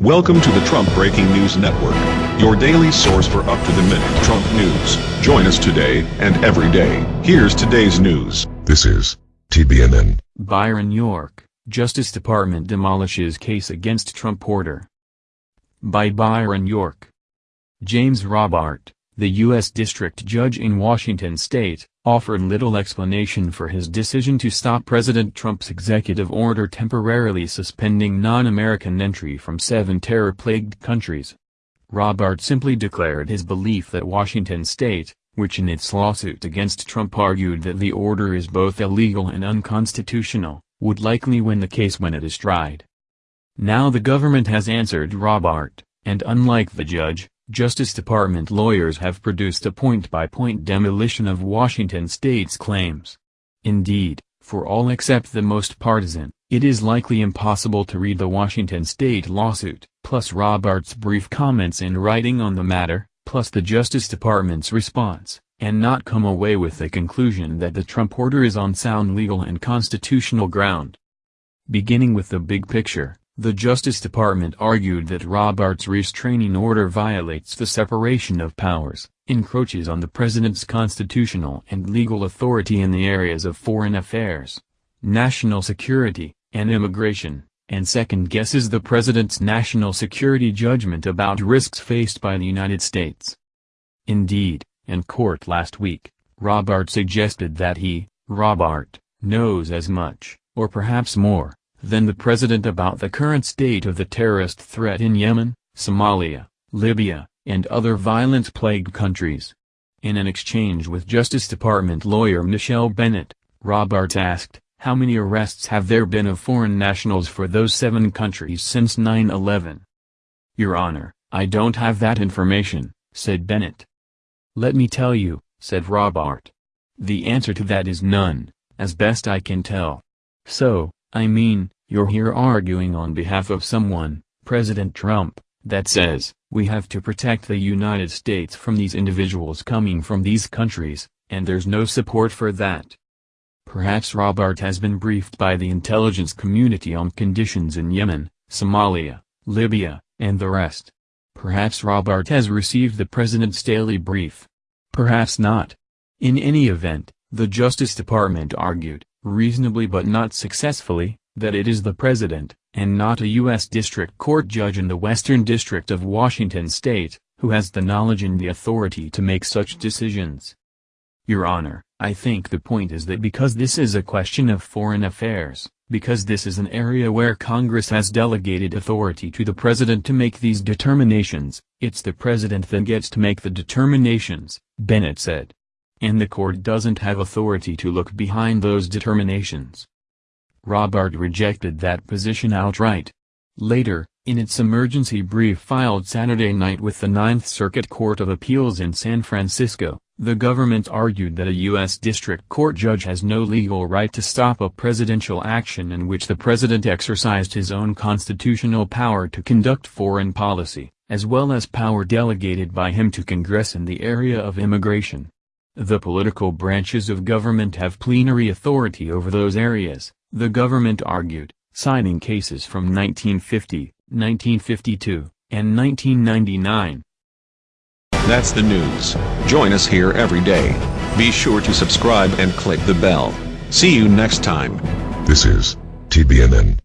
Welcome to the Trump Breaking News Network, your daily source for up-to-the-minute Trump news. Join us today and every day. Here's today's news. This is TBNN. Byron York, Justice Department demolishes case against Trump order. By Byron York. James Robart, the U.S. District Judge in Washington state, offered little explanation for his decision to stop President Trump's executive order temporarily suspending non-American entry from seven terror-plagued countries. Robart simply declared his belief that Washington state, which in its lawsuit against Trump argued that the order is both illegal and unconstitutional, would likely win the case when it is tried. Now the government has answered Robart, and unlike the judge, Justice Department lawyers have produced a point-by-point -point demolition of Washington state's claims. Indeed, for all except the most partisan, it is likely impossible to read the Washington state lawsuit, plus Robart's brief comments in writing on the matter, plus the Justice Department's response, and not come away with the conclusion that the Trump order is on sound legal and constitutional ground. Beginning with the big picture, the Justice Department argued that Robart's restraining order violates the separation of powers, encroaches on the president's constitutional and legal authority in the areas of foreign affairs, national security, and immigration, and second-guesses the president's national security judgment about risks faced by the United States. Indeed, in court last week, Robart suggested that he, Robart, knows as much, or perhaps more, than the president about the current state of the terrorist threat in Yemen, Somalia, Libya, and other violence-plagued countries. In an exchange with Justice Department lawyer Michelle Bennett, Robart asked, how many arrests have there been of foreign nationals for those seven countries since 9-11? Your Honor, I don't have that information, said Bennett. Let me tell you, said Robart. The answer to that is none, as best I can tell. So, I mean, you're here arguing on behalf of someone, President Trump, that says, we have to protect the United States from these individuals coming from these countries, and there's no support for that. Perhaps Robart has been briefed by the intelligence community on conditions in Yemen, Somalia, Libya, and the rest. Perhaps Robart has received the president's daily brief. Perhaps not. In any event, the Justice Department argued, reasonably but not successfully, that it is the president, and not a U.S. District Court judge in the Western District of Washington state, who has the knowledge and the authority to make such decisions. Your Honor, I think the point is that because this is a question of foreign affairs, because this is an area where Congress has delegated authority to the President to make these determinations, it's the President that gets to make the determinations, Bennett said and the court doesn't have authority to look behind those determinations. Robart rejected that position outright. Later, in its emergency brief filed Saturday night with the Ninth Circuit Court of Appeals in San Francisco, the government argued that a U.S. District Court judge has no legal right to stop a presidential action in which the president exercised his own constitutional power to conduct foreign policy, as well as power delegated by him to Congress in the area of immigration. The political branches of government have plenary authority over those areas, the government argued, citing cases from 1950, 1952, and 1999. That's the news. Join us here every day. Be sure to subscribe and click the bell. See you next time. This is TBNN.